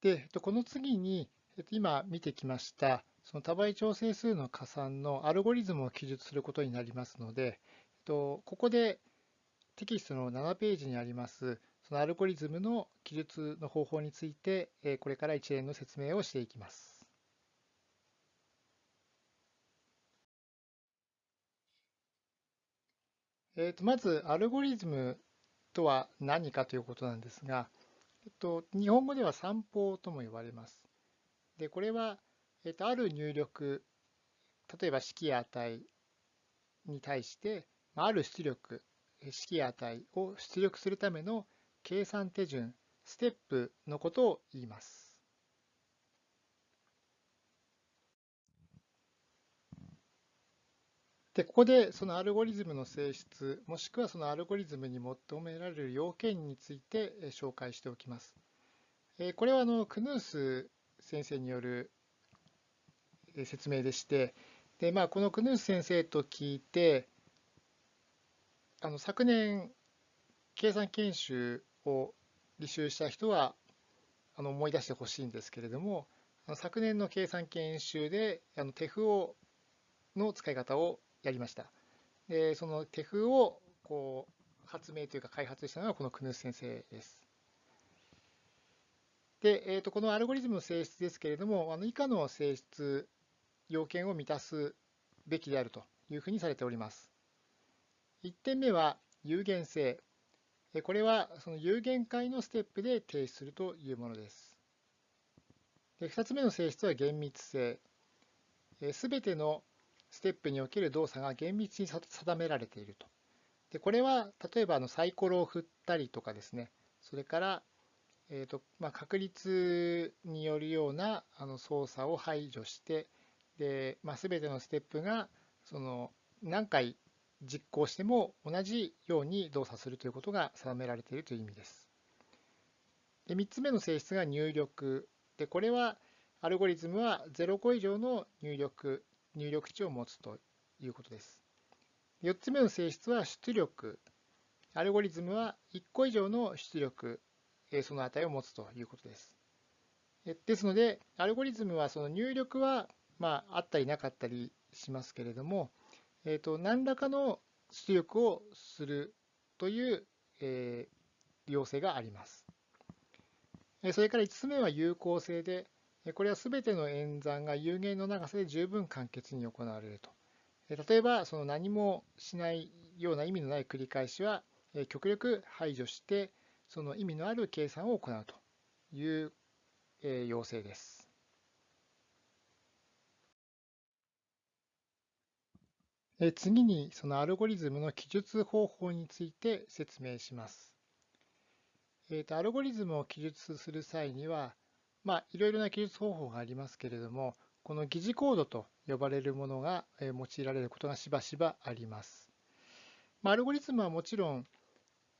で、この次に、今見てきました、その多倍調整数の加算のアルゴリズムを記述することになりますので、ここでテキストの7ページにあります、そのアルゴリズムの記述の方法について、これから一連の説明をしていきます。えー、とまず、アルゴリズムとは何かということなんですが、えっと、日本語では散歩とも呼ばれます。で、これは、えっと、ある入力、例えば式や値に対して、ある出力、式や値を出力するための計算手順、ステップのことを言います。で、ここでそのアルゴリズムの性質、もしくはそのアルゴリズムに求められる要件について紹介しておきます。これはあのクヌース先生による説明でして、でまあ、このクヌース先生と聞いて、あの昨年、計算研修を履修した人はあの思い出してほしいんですけれども、昨年の計算研修であのテフオの使い方をやりました。で、その手風をこう発明というか開発したのがこのクヌス先生です。で、えー、とこのアルゴリズムの性質ですけれども、あの以下の性質、要件を満たすべきであるというふうにされております。1点目は有限性。これはその有限界のステップで提出するというものです。で2つ目の性質は厳密性。すべてのステップにおける動作が厳密に定められていると。でこれは例えばあのサイコロを振ったりとかですね、それから、えーとまあ、確率によるようなあの操作を排除して、でまあ、全てのステップがその何回実行しても同じように動作するということが定められているという意味です。で3つ目の性質が入力。でこれはアルゴリズムは0個以上の入力入力値を持つということです。4つ目の性質は出力。アルゴリズムは1個以上の出力、その値を持つということです。ですので、アルゴリズムはその入力はまああったりなかったりしますけれども、えー、と何らかの出力をするという、えー、要請があります。それから5つ目は有効性で、これはすべての演算が有限の長さで十分簡潔に行われると。例えば、その何もしないような意味のない繰り返しは、極力排除して、その意味のある計算を行うという要請です。次に、そのアルゴリズムの記述方法について説明します。アルゴリズムを記述する際には、まあ、いろいろな記述方法がありますけれども、この疑似コードと呼ばれるものが用いられることがしばしばあります。まあ、アルゴリズムはもちろん、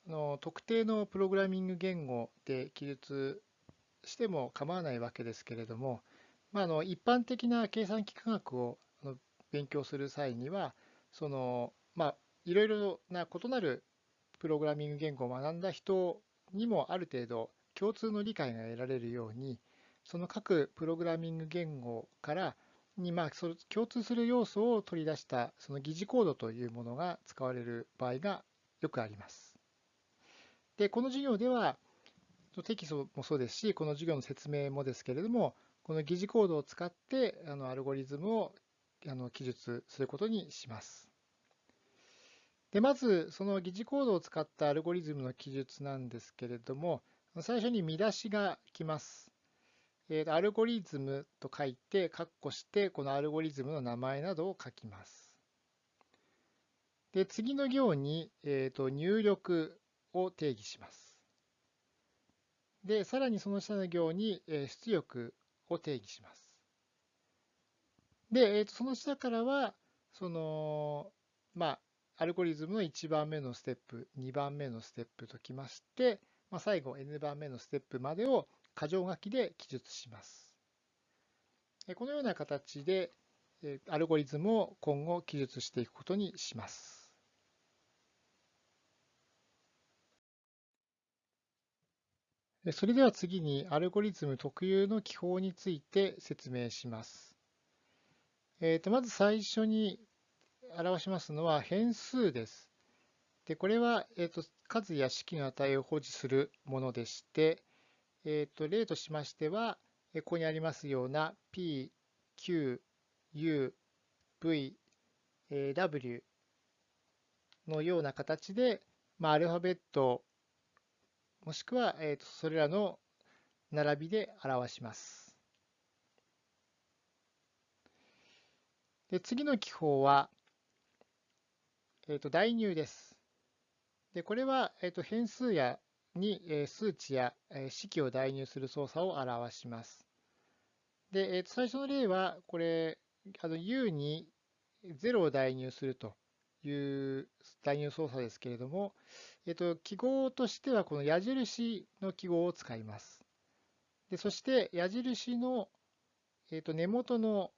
の特定のプログラミング言語で記述しても構わないわけですけれども、まあ、の一般的な計算機科学を勉強する際には、そのまあ、いろいろな異なるプログラミング言語を学んだ人にもある程度共通の理解が得られるように、その各プログラミング言語からにまあそ共通する要素を取り出したその疑似コードというものが使われる場合がよくあります。で、この授業ではテキストもそうですし、この授業の説明もですけれども、この疑似コードを使ってあのアルゴリズムをあの記述することにします。で、まずその疑似コードを使ったアルゴリズムの記述なんですけれども、最初に見出しが来ます。えー、アルゴリズムと書いて、括弧して、このアルゴリズムの名前などを書きます。で、次の行に、えー、と入力を定義します。で、さらにその下の行に、え出力を定義します。で、えー、とその下からは、その、まあ、アルゴリズムの1番目のステップ、2番目のステップときまして、まあ、最後 n 番目のステップまでを箇条書きで記述します。このような形でアルゴリズムを今後記述していくことにします。それでは次にアルゴリズム特有の記法について説明します。えー、とまず最初に表しますのは変数です。でこれは、えー、と数や式の値を保持するものでして、えー、と例としましては、ここにありますような p, q, u, v, w のような形で、まあ、アルファベットもしくは、えー、とそれらの並びで表します。で次の記法は、えー、と代入です。でこれは、えー、と変数やに、数値や、式を代入する操作を表します。で、えー、と最初の例は、これ、あの U に0を代入するという代入操作ですけれども、えっと、記号としてはこの矢印の記号を使います。でそして矢印の、えっと、根元の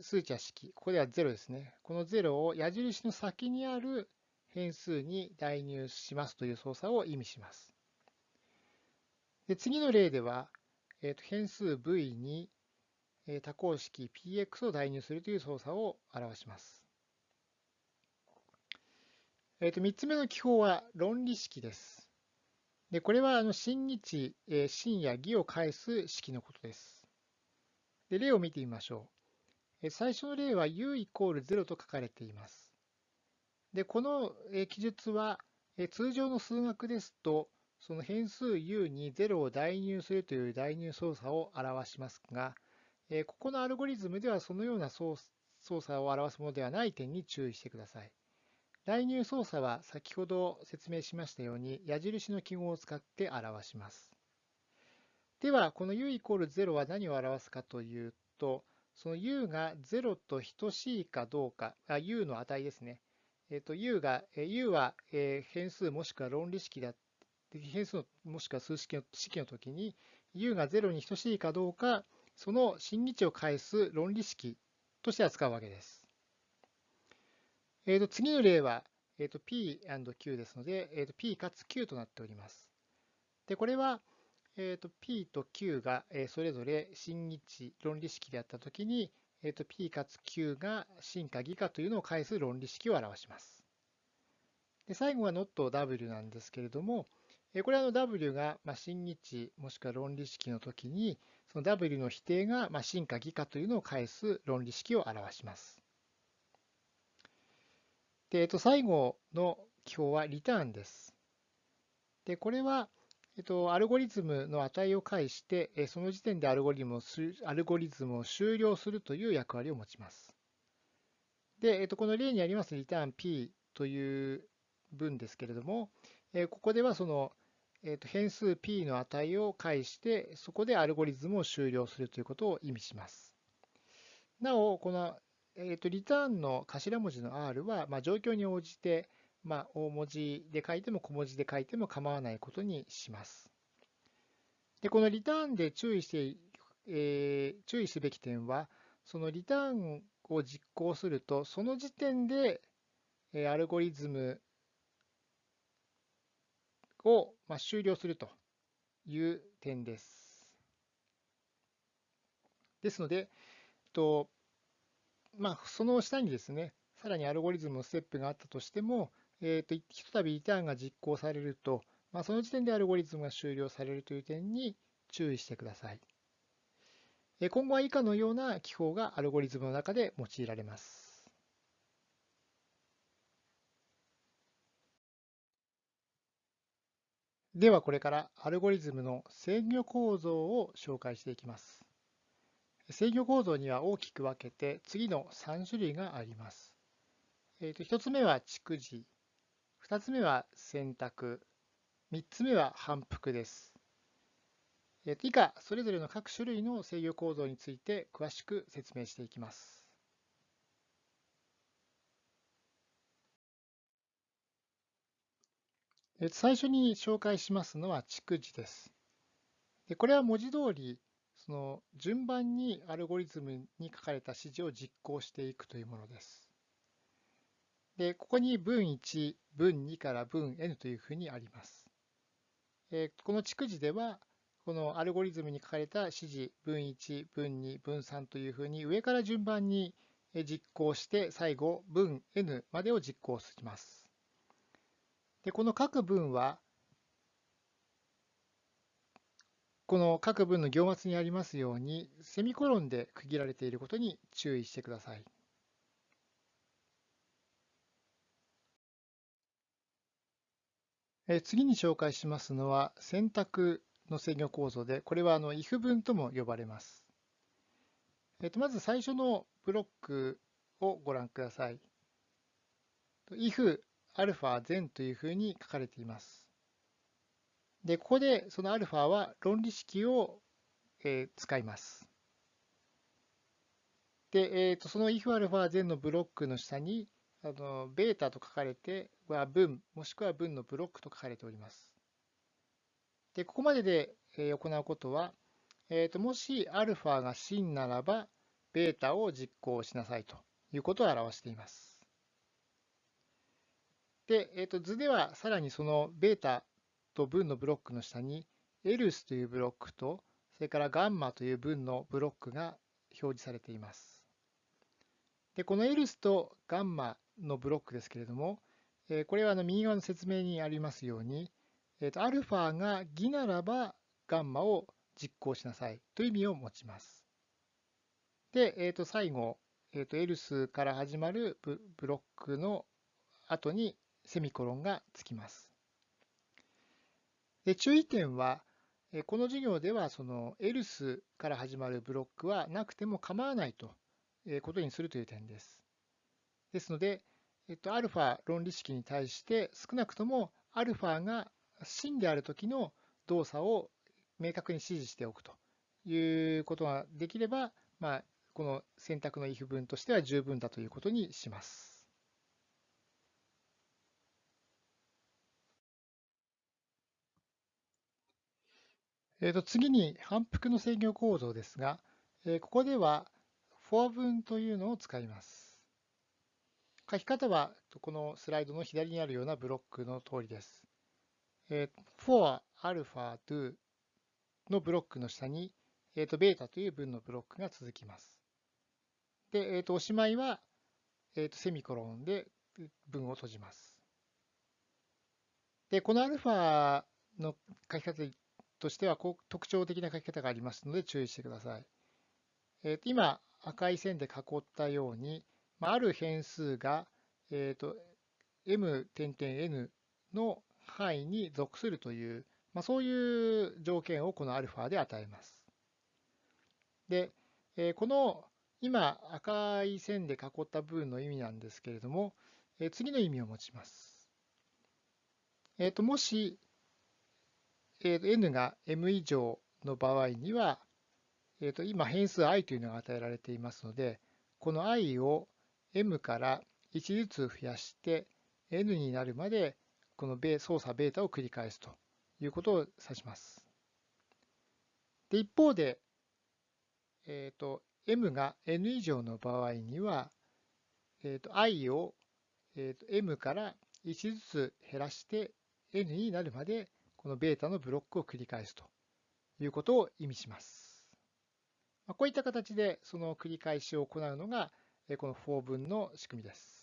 数値や式、ここでは0ですね。この0を矢印の先にある変数に代入しますという操作を意味します。で次の例では、えっと、変数 v に多項式 px を代入するという操作を表します。えー、と3つ目の記法は論理式です。でこれはあの真日、えー、真や義を返す式のことです。で例を見てみましょう。え最初の例は u イコール0と書かれています。でこの、記述は、通常の数学ですと、その変数 u に0を代入するという代入操作を表しますが、ここのアルゴリズムではそのような操作を表すものではない点に注意してください。代入操作は先ほど説明しましたように矢印の記号を使って表します。では、この u イコール0は何を表すかというと、その u が0と等しいかどうか、あ u の値ですね。えっと、u が、u は変数もしくは論理式だ変数もしくは数式の式の時に u が0に等しいかどうか、その真偽値を返す論理式として扱うわけです。えー、と次の例は、えー、と P&Q ですので、えー、と P かつ Q となっております。で、これは、えー、と P と Q が、それぞれ真偽値論理式であったときに、えー、と P かつ Q が真か偽かというのを返す論理式を表します。で最後は not W なんですけれども、えこれはの W が真偽値もしくは論理式のときに、その W の否定が真か偽かというのを返す論理式を表します。で、えっと、最後の記法はリターンです。で、これは、えっと、アルゴリズムの値を介して、その時点でアルゴリズムをアルゴリズムを終了するという役割を持ちます。で、えっと、この例にありますリターン p という文ですけれども、ここではその、えっと、変数 p の値を介して、そこでアルゴリズムを終了するということを意味します。なお、このえーと、リターンの頭文字の R は、まあ、状況に応じて、まあ、大文字で書いても小文字で書いても構わないことにします。でこのリターンで注意して、えー、注意すべき点は、そのリターンを実行すると、その時点で、えー、アルゴリズムを、まあ、終了するという点です。ですので、とまあ、その下にですね、さらにアルゴリズムのステップがあったとしても、えーと、ひとたびリターンが実行されると、まあ、その時点でアルゴリズムが終了されるという点に注意してください。今後は以下のような記法がアルゴリズムの中で用いられます。ではこれからアルゴリズムの制御構造を紹介していきます。制御構造には大きく分けて次の3種類があります。えー、と1つ目は蓄次、2つ目は選択、3つ目は反復です。以下、それぞれの各種類の制御構造について詳しく説明していきます。最初に紹介しますのは蓄次です。でこれは文字通りその順番にアルゴリズムに書かれた指示を実行していくというものです。で、ここに文1、文2から文 n というふうにあります。えこの逐次では、このアルゴリズムに書かれた指示、分1、分2、分3というふうに上から順番に実行して、最後、分 n までを実行します。で、この各文は、この各文の行末にありますように、セミコロンで区切られていることに注意してください。え次に紹介しますのは選択の制御構造で、これはあの if 文とも呼ばれます。えっとまず最初のブロックをご覧ください。if アルファ全というふうに書かれています。で、ここでそのアルファは論理式を、えー、使います。で、えー、とその if アルファ全のブロックの下にあのベータと書かれては文、もしくは文のブロックと書かれております。で、ここまでで行うことは、えー、ともし α が真ならば、ベータを実行しなさいということを表しています。で、えー、と図ではさらにそのベータと文のブロックの下に、エルスというブロックと、それからガンマという文のブロックが表示されています。で、このエルスとガンマのブロックですけれども、これはあの右側の説明にありますように、えーと、アルファが偽ならばガンマを実行しなさいという意味を持ちます。で、えー、と最後、えー、とエルスから始まるブロックの後にセミコロンがつきます。で注意点は、この授業ではそのエルスから始まるブロックはなくても構わないということにするという点です。ですので、えっと、アルファ論理式に対して少なくともアルファが真である時の動作を明確に指示しておくということができれば、まあ、この選択の if 文としては十分だということにします。えー、と次に反復の制御構造ですが、えー、ここでは for 文というのを使います。書き方はこのスライドの左にあるようなブロックの通りです。えー、for alpha do のブロックの下に、えー、と beta という文のブロックが続きます。で、えー、とおしまいは、えー、とセミコロンで文を閉じます。で、この α の書き方としては特徴的な書き方がありますので注意してください。えー、と今、赤い線で囲ったように、まあ、る変数が、えー、と m 点々 n の範囲に属するという、まあ、そういう条件をこの α で与えます。で、えこの今赤い線で囲った部分の意味なんですけれども、え次の意味を持ちます。えー、ともし、えー、と n が m 以上の場合には、えー、と今変数 i というのが与えられていますので、この i を m から1ずつ増やして n になるまでこの操作ベータを繰り返すということを指します。で一方で、えーと、m が n 以上の場合には、えーと、i を、えーと、m から1ずつ減らして n になるまでこのベータのブロックを繰り返すということを意味します。こういった形でその繰り返しを行うのがこの for 文の仕組みです。